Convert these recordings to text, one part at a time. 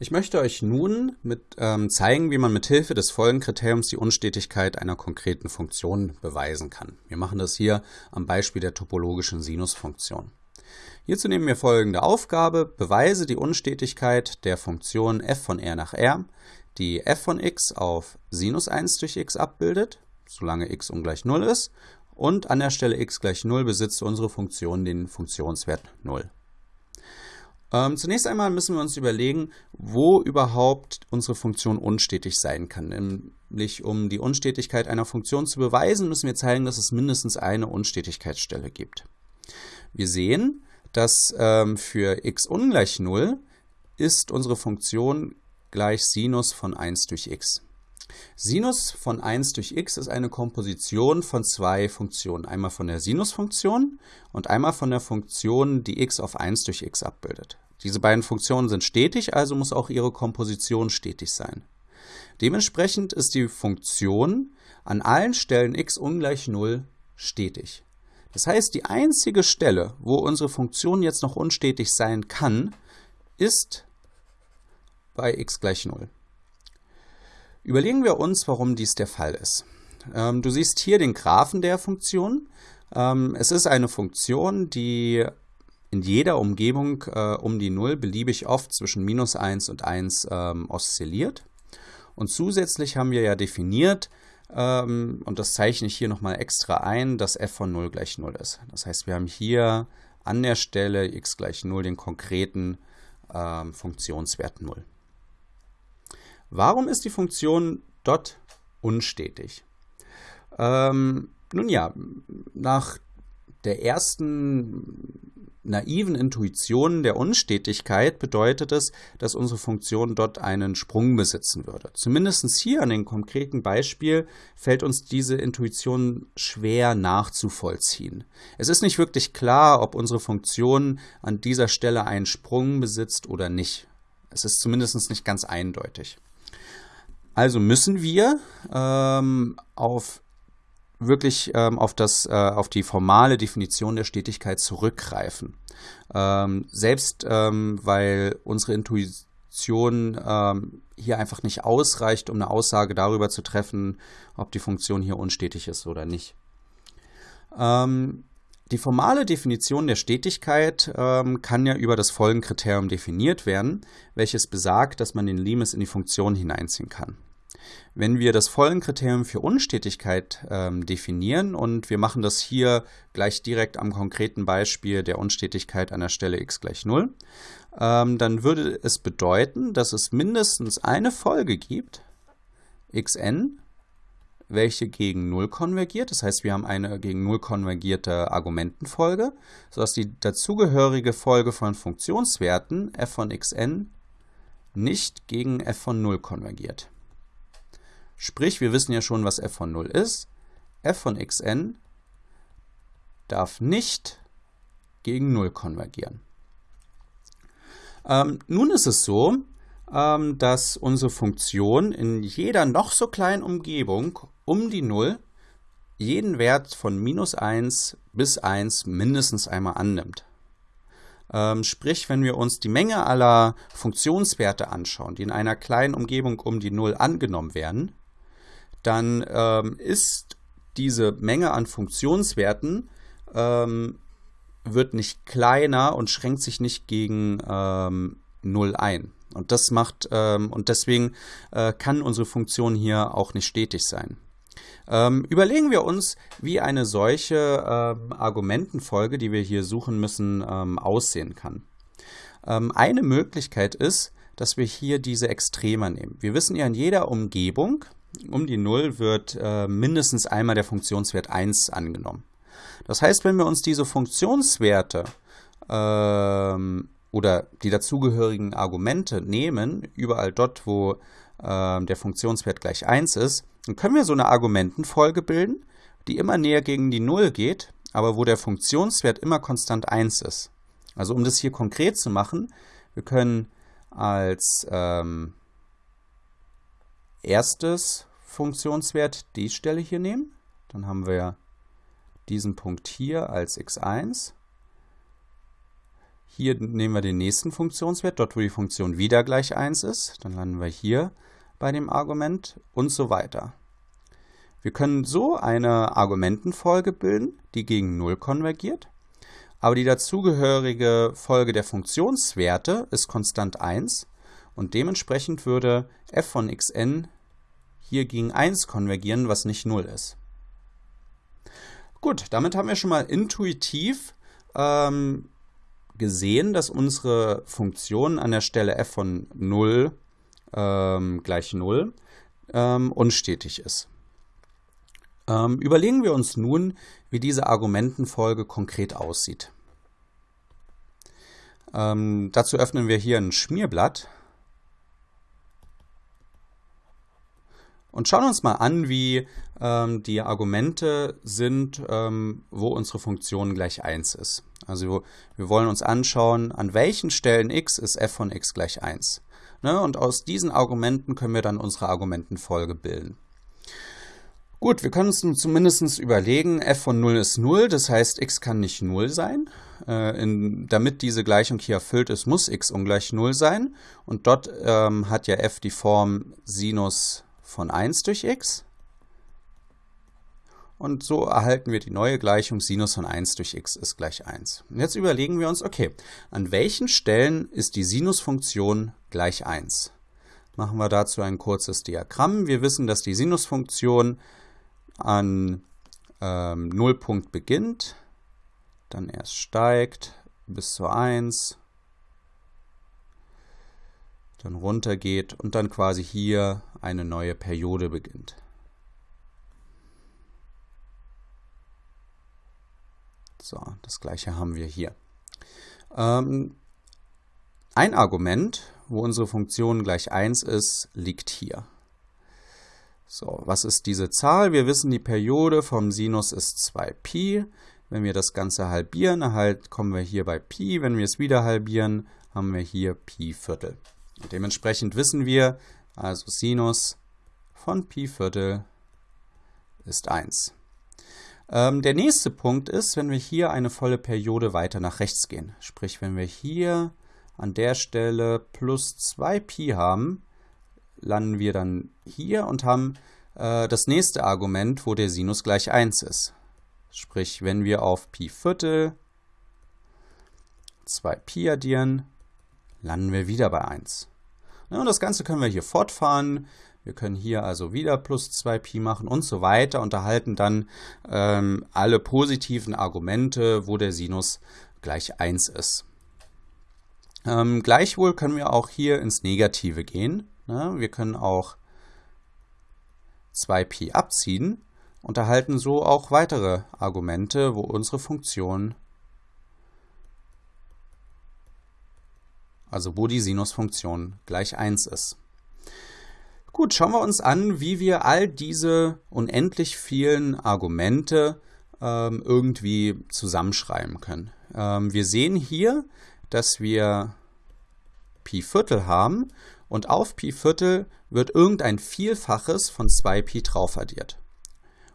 Ich möchte euch nun mit, ähm, zeigen, wie man mit Hilfe des Folgenkriteriums die Unstetigkeit einer konkreten Funktion beweisen kann. Wir machen das hier am Beispiel der topologischen Sinusfunktion. Hierzu nehmen wir folgende Aufgabe. Beweise die Unstetigkeit der Funktion f von r nach r, die f von x auf Sinus 1 durch x abbildet, solange x ungleich 0 ist, und an der Stelle x gleich 0 besitzt unsere Funktion den Funktionswert 0. Ähm, zunächst einmal müssen wir uns überlegen, wo überhaupt unsere Funktion unstetig sein kann. Nämlich um die Unstetigkeit einer Funktion zu beweisen, müssen wir zeigen, dass es mindestens eine Unstetigkeitsstelle gibt. Wir sehen, dass ähm, für x ungleich 0 ist unsere Funktion gleich Sinus von 1 durch x. Sinus von 1 durch x ist eine Komposition von zwei Funktionen. Einmal von der Sinusfunktion und einmal von der Funktion, die x auf 1 durch x abbildet. Diese beiden Funktionen sind stetig, also muss auch ihre Komposition stetig sein. Dementsprechend ist die Funktion an allen Stellen x ungleich 0 stetig. Das heißt, die einzige Stelle, wo unsere Funktion jetzt noch unstetig sein kann, ist bei x gleich 0. Überlegen wir uns, warum dies der Fall ist. Ähm, du siehst hier den Graphen der Funktion. Ähm, es ist eine Funktion, die in jeder Umgebung äh, um die 0 beliebig oft zwischen minus 1 und 1 ähm, oszilliert. Und zusätzlich haben wir ja definiert, ähm, und das zeichne ich hier nochmal extra ein, dass f von 0 gleich 0 ist. Das heißt, wir haben hier an der Stelle x gleich 0 den konkreten ähm, Funktionswert 0. Warum ist die Funktion dot unstetig? Ähm, nun ja, nach der ersten naiven Intuition der Unstetigkeit bedeutet es, dass unsere Funktion dort einen Sprung besitzen würde. Zumindest hier an dem konkreten Beispiel fällt uns diese Intuition schwer nachzuvollziehen. Es ist nicht wirklich klar, ob unsere Funktion an dieser Stelle einen Sprung besitzt oder nicht. Es ist zumindest nicht ganz eindeutig. Also müssen wir ähm, auf wirklich ähm, auf, das, äh, auf die formale Definition der Stetigkeit zurückgreifen. Ähm, selbst ähm, weil unsere Intuition ähm, hier einfach nicht ausreicht, um eine Aussage darüber zu treffen, ob die Funktion hier unstetig ist oder nicht. Ähm, die formale Definition der Stetigkeit ähm, kann ja über das Folgenkriterium definiert werden, welches besagt, dass man den Limes in die Funktion hineinziehen kann. Wenn wir das Folgenkriterium für Unstetigkeit ähm, definieren und wir machen das hier gleich direkt am konkreten Beispiel der Unstetigkeit an der Stelle x gleich 0, ähm, dann würde es bedeuten, dass es mindestens eine Folge gibt, xn, welche gegen 0 konvergiert. Das heißt, wir haben eine gegen 0 konvergierte Argumentenfolge, sodass die dazugehörige Folge von Funktionswerten f von xn nicht gegen f von 0 konvergiert. Sprich, wir wissen ja schon, was f von 0 ist. f von xn darf nicht gegen 0 konvergieren. Ähm, nun ist es so, ähm, dass unsere Funktion in jeder noch so kleinen Umgebung um die 0 jeden Wert von minus 1 bis 1 mindestens einmal annimmt. Ähm, sprich, wenn wir uns die Menge aller Funktionswerte anschauen, die in einer kleinen Umgebung um die 0 angenommen werden, dann ähm, ist diese Menge an Funktionswerten ähm, wird nicht kleiner und schränkt sich nicht gegen ähm, 0 ein. Und das macht ähm, und deswegen äh, kann unsere Funktion hier auch nicht stetig sein. Ähm, überlegen wir uns, wie eine solche ähm, Argumentenfolge, die wir hier suchen müssen, ähm, aussehen kann. Ähm, eine Möglichkeit ist, dass wir hier diese Extremer nehmen. Wir wissen ja in jeder Umgebung, um die 0 wird äh, mindestens einmal der Funktionswert 1 angenommen. Das heißt, wenn wir uns diese Funktionswerte ähm, oder die dazugehörigen Argumente nehmen, überall dort, wo äh, der Funktionswert gleich 1 ist, dann können wir so eine Argumentenfolge bilden, die immer näher gegen die 0 geht, aber wo der Funktionswert immer konstant 1 ist. Also um das hier konkret zu machen, wir können als ähm, erstes Funktionswert die Stelle hier nehmen. Dann haben wir diesen Punkt hier als x1. Hier nehmen wir den nächsten Funktionswert, dort wo die Funktion wieder gleich 1 ist. Dann landen wir hier bei dem Argument und so weiter. Wir können so eine Argumentenfolge bilden, die gegen 0 konvergiert, aber die dazugehörige Folge der Funktionswerte ist konstant 1 und dementsprechend würde f von xn hier gegen 1 konvergieren, was nicht 0 ist. Gut, damit haben wir schon mal intuitiv ähm, gesehen, dass unsere Funktion an der Stelle f von 0 ähm, gleich 0 ähm, unstetig ist. Ähm, überlegen wir uns nun, wie diese Argumentenfolge konkret aussieht. Ähm, dazu öffnen wir hier ein Schmierblatt und schauen uns mal an, wie ähm, die Argumente sind, ähm, wo unsere Funktion gleich 1 ist. Also wir wollen uns anschauen, an welchen Stellen x ist f von x gleich 1. Ne? Und aus diesen Argumenten können wir dann unsere Argumentenfolge bilden. Gut, wir können uns nun zumindest überlegen, f von 0 ist 0, das heißt x kann nicht 0 sein. Äh, in, damit diese Gleichung hier erfüllt ist, muss x ungleich 0 sein. Und dort ähm, hat ja f die Form Sinus von 1 durch x. Und so erhalten wir die neue Gleichung Sinus von 1 durch x ist gleich 1. Und jetzt überlegen wir uns, okay, an welchen Stellen ist die Sinusfunktion gleich 1? Machen wir dazu ein kurzes Diagramm. Wir wissen, dass die Sinusfunktion an ähm, Nullpunkt beginnt, dann erst steigt bis zur 1, dann runtergeht und dann quasi hier eine neue Periode beginnt. So, das gleiche haben wir hier. Ähm, ein Argument, wo unsere Funktion gleich 1 ist, liegt hier. So, was ist diese Zahl? Wir wissen, die Periode vom Sinus ist 2π. Wenn wir das Ganze halbieren, halt kommen wir hier bei Pi. Wenn wir es wieder halbieren, haben wir hier Pi Viertel. Und dementsprechend wissen wir, also Sinus von Pi Viertel ist 1. Ähm, der nächste Punkt ist, wenn wir hier eine volle Periode weiter nach rechts gehen. Sprich, wenn wir hier an der Stelle plus 2 Pi haben, landen wir dann hier und haben äh, das nächste Argument, wo der Sinus gleich 1 ist. Sprich, wenn wir auf Pi Viertel 2 Pi addieren, landen wir wieder bei 1. Ja, und das Ganze können wir hier fortfahren. Wir können hier also wieder plus 2pi machen und so weiter und erhalten dann ähm, alle positiven Argumente, wo der Sinus gleich 1 ist. Ähm, gleichwohl können wir auch hier ins Negative gehen. Ne? Wir können auch 2pi abziehen und erhalten so auch weitere Argumente, wo unsere Funktion also wo die Sinusfunktion gleich 1 ist. Gut, schauen wir uns an, wie wir all diese unendlich vielen Argumente ähm, irgendwie zusammenschreiben können. Ähm, wir sehen hier, dass wir Pi Viertel haben und auf Pi Viertel wird irgendein Vielfaches von 2Pi drauf addiert.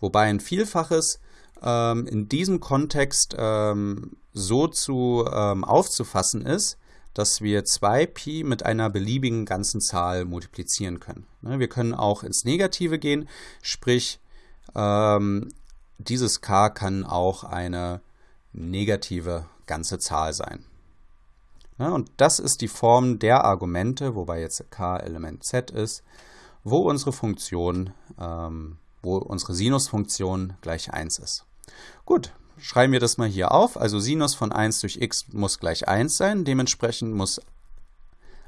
Wobei ein Vielfaches ähm, in diesem Kontext ähm, so zu ähm, aufzufassen ist, dass wir 2pi mit einer beliebigen ganzen Zahl multiplizieren können. Ne, wir können auch ins Negative gehen, sprich ähm, dieses k kann auch eine negative ganze Zahl sein. Ne, und das ist die Form der Argumente, wobei jetzt k Element z ist, wo unsere Funktion, ähm, wo unsere Sinusfunktion gleich 1 ist. Gut, schreiben wir das mal hier auf. Also Sinus von 1 durch x muss gleich 1 sein. Dementsprechend muss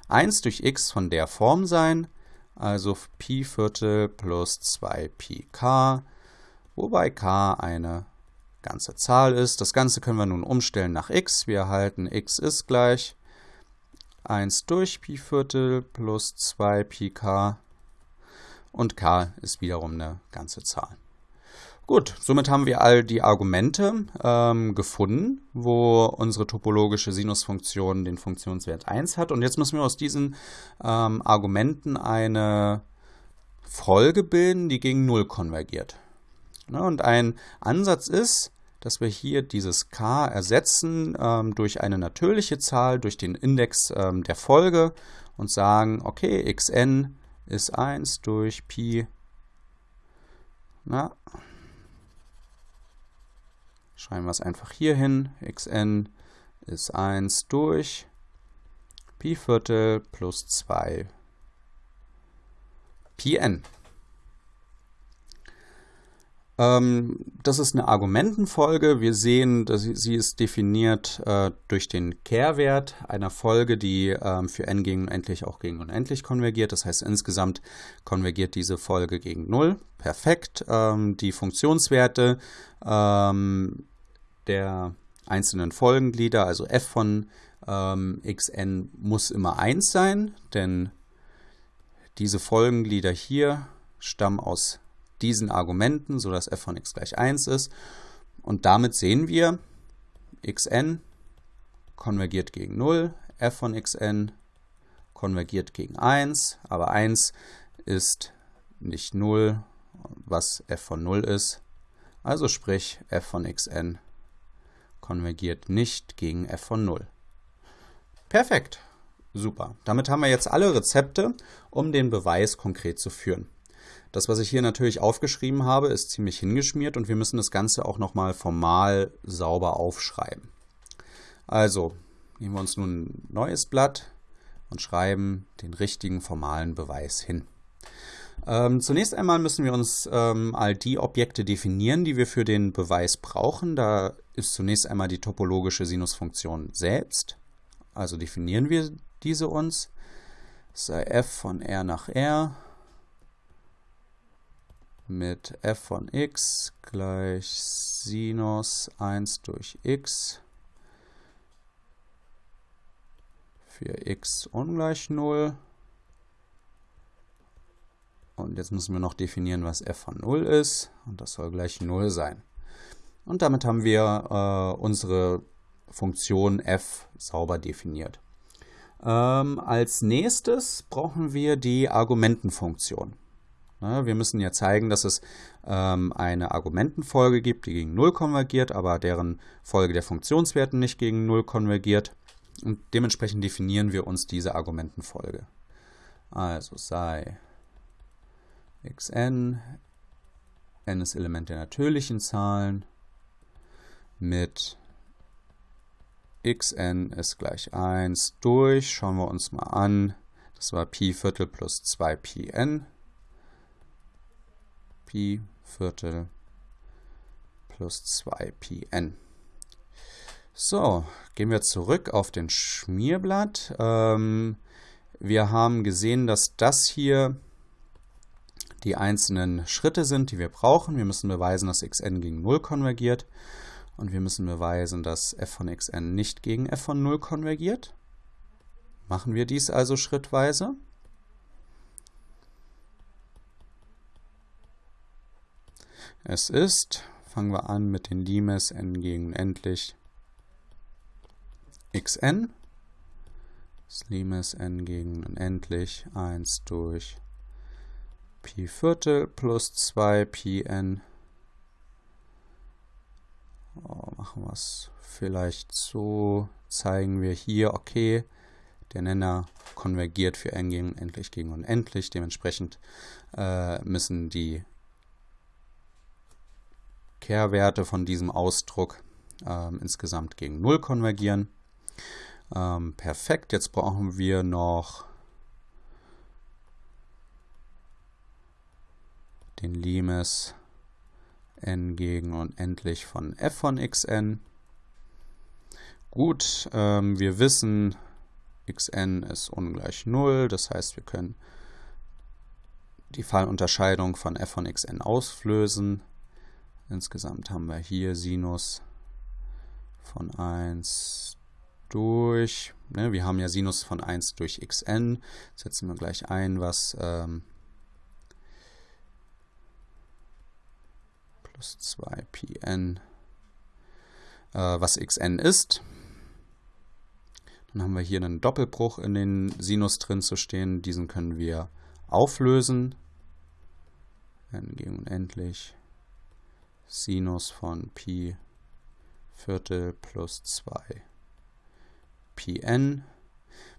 1 durch x von der Form sein. Also Pi Viertel plus 2 Pi k, wobei k eine ganze Zahl ist. Das Ganze können wir nun umstellen nach x. Wir erhalten x ist gleich 1 durch Pi Viertel plus 2 Pi k und k ist wiederum eine ganze Zahl. Gut, somit haben wir all die Argumente ähm, gefunden, wo unsere topologische Sinusfunktion den Funktionswert 1 hat. Und jetzt müssen wir aus diesen ähm, Argumenten eine Folge bilden, die gegen 0 konvergiert. Ja, und ein Ansatz ist, dass wir hier dieses k ersetzen ähm, durch eine natürliche Zahl, durch den Index ähm, der Folge und sagen, okay, xn ist 1 durch Pi. Na, schreiben wir es einfach hier hin. xn ist 1 durch Pi Viertel plus 2 Pi n. Ähm, das ist eine Argumentenfolge. Wir sehen, dass sie ist definiert äh, durch den Kehrwert einer Folge, die ähm, für n gegen unendlich auch gegen unendlich konvergiert. Das heißt, insgesamt konvergiert diese Folge gegen 0. Perfekt. Ähm, die Funktionswerte ähm, der einzelnen Folgenglieder, also f von ähm, xn, muss immer 1 sein, denn diese Folgenglieder hier stammen aus diesen Argumenten, sodass f von x gleich 1 ist. Und damit sehen wir, xn konvergiert gegen 0, f von xn konvergiert gegen 1, aber 1 ist nicht 0, was f von 0 ist. Also sprich, f von xn konvergiert nicht gegen f von 0. Perfekt, super. Damit haben wir jetzt alle Rezepte, um den Beweis konkret zu führen. Das, was ich hier natürlich aufgeschrieben habe, ist ziemlich hingeschmiert und wir müssen das Ganze auch nochmal formal sauber aufschreiben. Also nehmen wir uns nun ein neues Blatt und schreiben den richtigen formalen Beweis hin. Ähm, zunächst einmal müssen wir uns ähm, all die Objekte definieren, die wir für den Beweis brauchen. Da ist zunächst einmal die topologische Sinusfunktion selbst. Also definieren wir diese uns. Sei f von r nach r mit f von x gleich Sinus 1 durch x für x ungleich 0. Und jetzt müssen wir noch definieren, was f von 0 ist. Und das soll gleich 0 sein. Und damit haben wir äh, unsere Funktion f sauber definiert. Ähm, als nächstes brauchen wir die Argumentenfunktion. Ne, wir müssen ja zeigen, dass es ähm, eine Argumentenfolge gibt, die gegen 0 konvergiert, aber deren Folge der Funktionswerten nicht gegen 0 konvergiert. Und dementsprechend definieren wir uns diese Argumentenfolge. Also sei xn, n ist Element der natürlichen Zahlen, mit xn ist gleich 1 durch, schauen wir uns mal an, das war Pi Viertel plus 2 Pi Viertel plus 2 Pi n. So, gehen wir zurück auf den Schmierblatt. Ähm, wir haben gesehen, dass das hier die einzelnen Schritte sind, die wir brauchen. Wir müssen beweisen, dass xn gegen 0 konvergiert. Und wir müssen beweisen, dass f von xn nicht gegen f von 0 konvergiert. Machen wir dies also schrittweise. Es ist, fangen wir an mit den Limes n gegen endlich xn. Das Limes n gegen unendlich 1 durch Pi Viertel plus 2 Pi n. Oh, machen wir es vielleicht so. Zeigen wir hier, okay, der Nenner konvergiert für n gegen unendlich gegen unendlich. Dementsprechend äh, müssen die Kehrwerte von diesem Ausdruck ähm, insgesamt gegen 0 konvergieren. Ähm, perfekt, jetzt brauchen wir noch den Limes n gegen unendlich von f von xn. Gut, ähm, wir wissen, xn ist ungleich 0, das heißt, wir können die Fallunterscheidung von f von xn auslösen. Insgesamt haben wir hier Sinus von 1 durch, ne, wir haben ja Sinus von 1 durch xn, setzen wir gleich ein, was ähm, plus 2 pn, äh, was xn ist. Dann haben wir hier einen Doppelbruch in den Sinus drin zu stehen, diesen können wir auflösen, n gegen unendlich Sinus von Pi Viertel plus 2 Pn.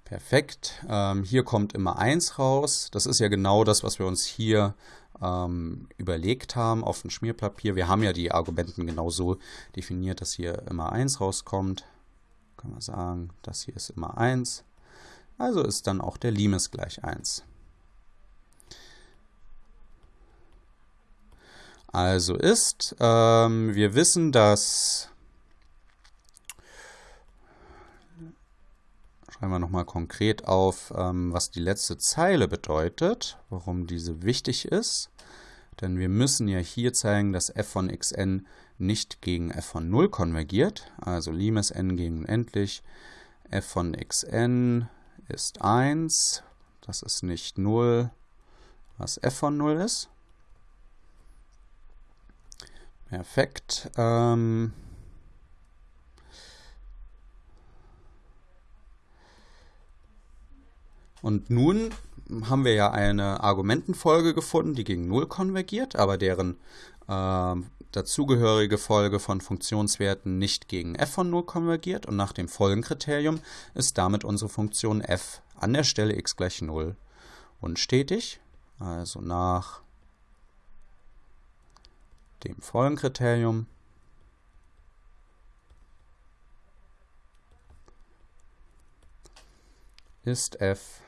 Perfekt. Ähm, hier kommt immer 1 raus. Das ist ja genau das, was wir uns hier ähm, überlegt haben auf dem Schmierpapier. Wir haben ja die Argumenten genau so definiert, dass hier immer 1 rauskommt. Können wir sagen, das hier ist immer 1. Also ist dann auch der Limes gleich 1. Also ist, ähm, wir wissen, dass Schreiben wir nochmal konkret auf, ähm, was die letzte Zeile bedeutet, warum diese wichtig ist. Denn wir müssen ja hier zeigen, dass f von xn nicht gegen f von 0 konvergiert. Also limes n gegen endlich. f von xn ist 1. Das ist nicht 0, was f von 0 ist. Perfekt. Ähm, Und nun haben wir ja eine Argumentenfolge gefunden, die gegen 0 konvergiert, aber deren äh, dazugehörige Folge von Funktionswerten nicht gegen f von 0 konvergiert. Und nach dem Folgenkriterium ist damit unsere Funktion f an der Stelle x gleich 0 unstetig. Also nach dem Folgenkriterium ist f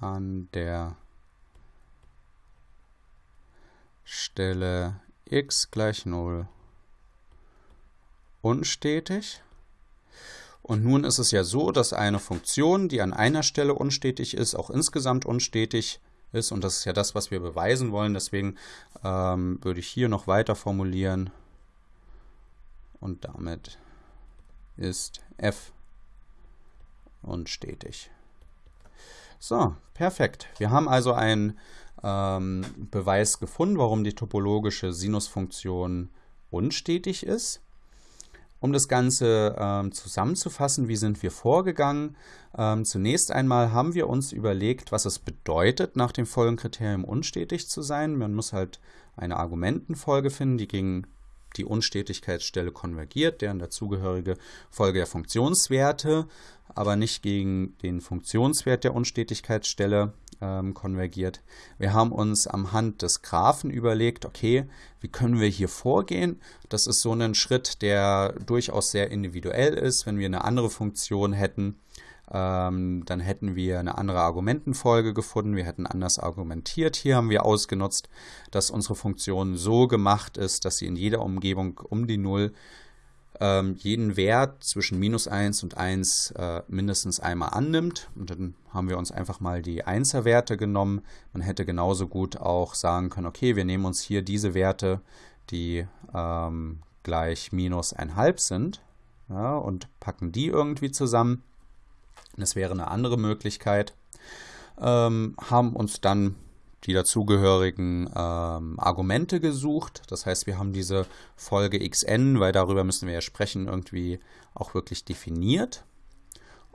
an der Stelle x gleich 0 unstetig. Und nun ist es ja so, dass eine Funktion, die an einer Stelle unstetig ist, auch insgesamt unstetig ist. Und das ist ja das, was wir beweisen wollen. Deswegen ähm, würde ich hier noch weiter formulieren. Und damit ist f unstetig. So, perfekt. Wir haben also einen ähm, Beweis gefunden, warum die topologische Sinusfunktion unstetig ist. Um das Ganze ähm, zusammenzufassen, wie sind wir vorgegangen? Ähm, zunächst einmal haben wir uns überlegt, was es bedeutet, nach dem Folgenkriterium unstetig zu sein. Man muss halt eine Argumentenfolge finden, die gegen die Unstetigkeitsstelle konvergiert, deren dazugehörige Folge der Funktionswerte, aber nicht gegen den Funktionswert der Unstetigkeitsstelle ähm, konvergiert. Wir haben uns am Hand des Graphen überlegt, okay, wie können wir hier vorgehen? Das ist so ein Schritt, der durchaus sehr individuell ist. Wenn wir eine andere Funktion hätten, ähm, dann hätten wir eine andere Argumentenfolge gefunden, wir hätten anders argumentiert. Hier haben wir ausgenutzt, dass unsere Funktion so gemacht ist, dass sie in jeder Umgebung um die 0 ähm, jeden Wert zwischen minus 1 und 1 äh, mindestens einmal annimmt. Und dann haben wir uns einfach mal die 1er Werte genommen. Man hätte genauso gut auch sagen können, okay, wir nehmen uns hier diese Werte, die ähm, gleich minus 1,5 sind ja, und packen die irgendwie zusammen. Das wäre eine andere Möglichkeit. Ähm, haben uns dann die dazugehörigen ähm, Argumente gesucht. Das heißt, wir haben diese Folge xn, weil darüber müssen wir ja sprechen, irgendwie auch wirklich definiert.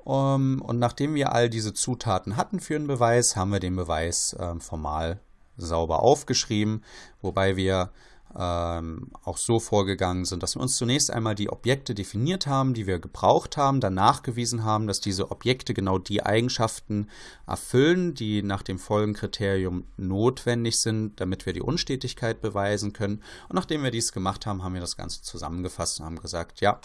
Um, und nachdem wir all diese Zutaten hatten für einen Beweis, haben wir den Beweis ähm, formal sauber aufgeschrieben, wobei wir ähm, auch so vorgegangen sind, dass wir uns zunächst einmal die Objekte definiert haben, die wir gebraucht haben, dann nachgewiesen haben, dass diese Objekte genau die Eigenschaften erfüllen, die nach dem Folgenkriterium notwendig sind, damit wir die Unstetigkeit beweisen können. Und nachdem wir dies gemacht haben, haben wir das Ganze zusammengefasst und haben gesagt, ja,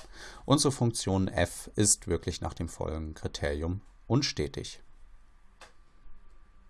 unsere Funktion f ist wirklich nach dem Folgenkriterium unstetig.